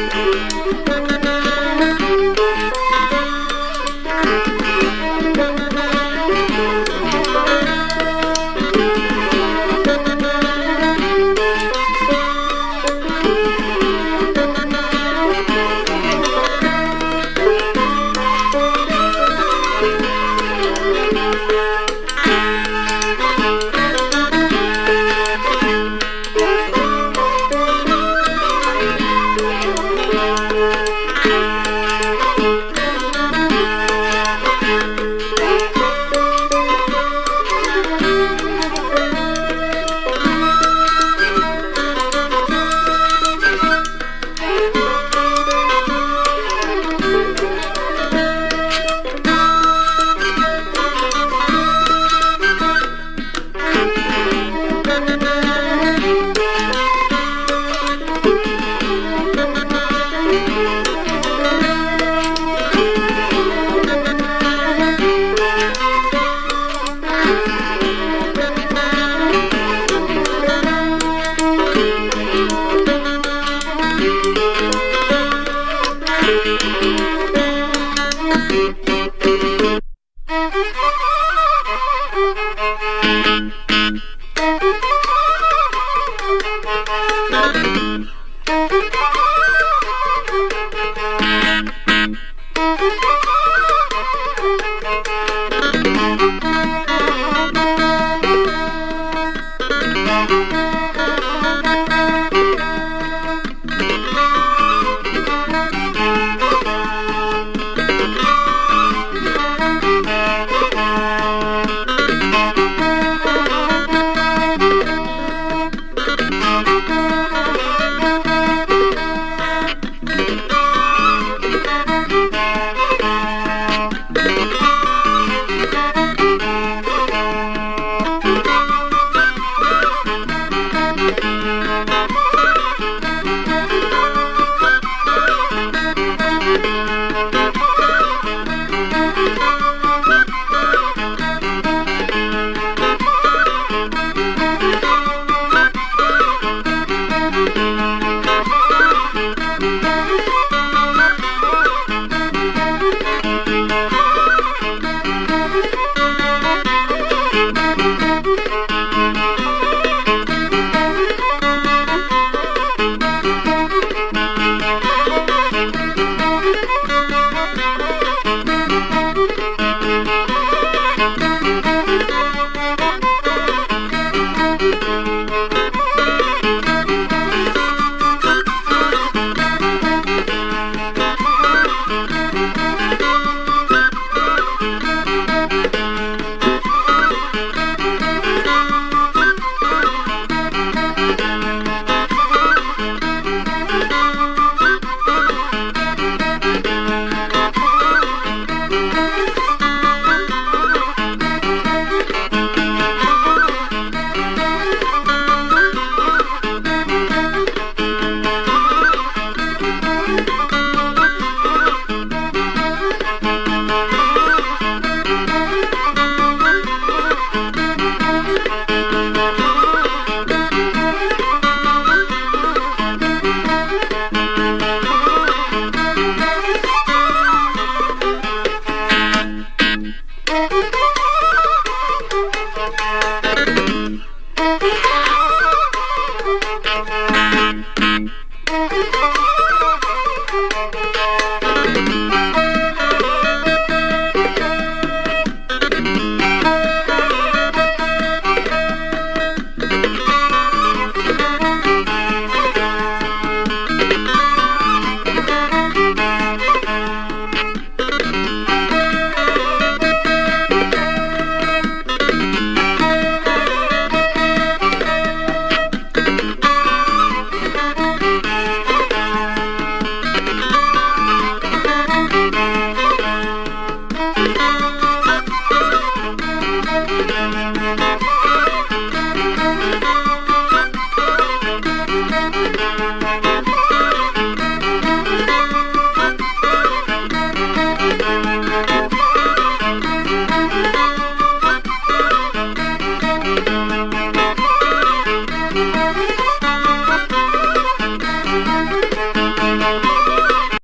Música